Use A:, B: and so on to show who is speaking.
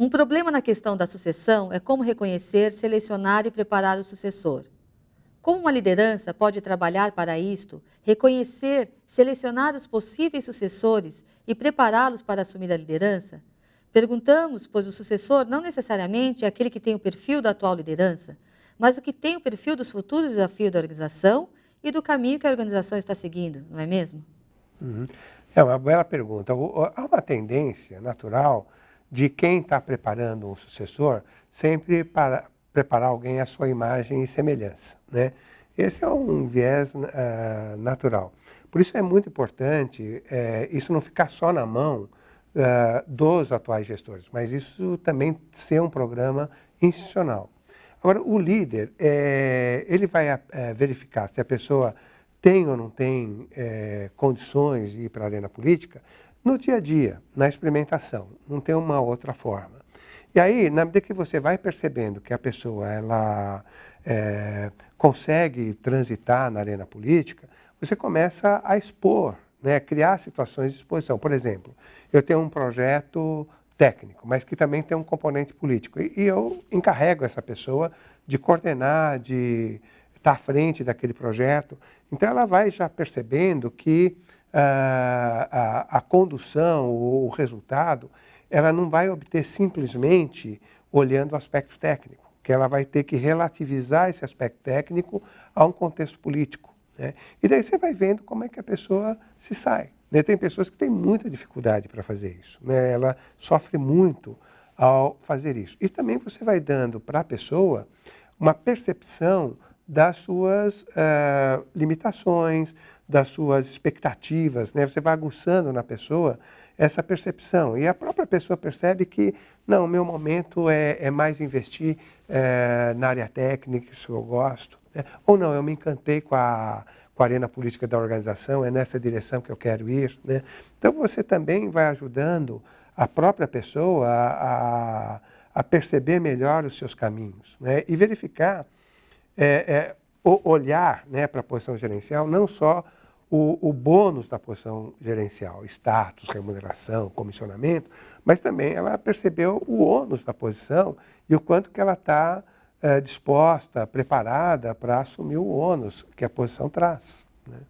A: Um problema na questão da sucessão é como reconhecer, selecionar e preparar o sucessor. Como uma liderança pode trabalhar para isto, reconhecer, selecionar os possíveis sucessores e prepará-los para assumir a liderança? Perguntamos, pois o sucessor não necessariamente é aquele que tem o perfil da atual liderança, mas o que tem o perfil dos futuros desafios da organização e do caminho que a organização está seguindo, não é mesmo?
B: Uhum. É uma bela pergunta. Há uma tendência natural de quem está preparando um sucessor sempre para preparar alguém à sua imagem e semelhança. Né? Esse é um viés uh, natural. Por isso é muito importante uh, isso não ficar só na mão uh, dos atuais gestores, mas isso também ser um programa institucional. Agora, o líder, é, ele vai é, verificar se a pessoa tem ou não tem é, condições de ir para a arena política no dia a dia, na experimentação, não tem uma outra forma. E aí, na medida que você vai percebendo que a pessoa ela é, consegue transitar na arena política, você começa a expor, né, criar situações de exposição. Por exemplo, eu tenho um projeto técnico, mas que também tem um componente político. E, e eu encarrego essa pessoa de coordenar, de estar à frente daquele projeto. Então ela vai já percebendo que a, a condução, o, o resultado, ela não vai obter simplesmente olhando o aspecto técnico, que ela vai ter que relativizar esse aspecto técnico a um contexto político. Né? E daí você vai vendo como é que a pessoa se sai. Né? Tem pessoas que têm muita dificuldade para fazer isso. Né? Ela sofre muito ao fazer isso. E também você vai dando para a pessoa uma percepção das suas uh, limitações, das suas expectativas. Né? Você vai aguçando na pessoa essa percepção. E a própria pessoa percebe que, não, meu momento é, é mais investir é, na área técnica, isso eu gosto. Né? Ou não, eu me encantei com a com a arena política da organização, é nessa direção que eu quero ir. Né? Então você também vai ajudando a própria pessoa a, a, a perceber melhor os seus caminhos né? e verificar, é, é, olhar né, para a posição gerencial, não só o, o bônus da posição gerencial, status, remuneração, comissionamento, mas também ela percebeu o ônus da posição e o quanto que ela está é, disposta, preparada para assumir o ônus que a posição traz. Né?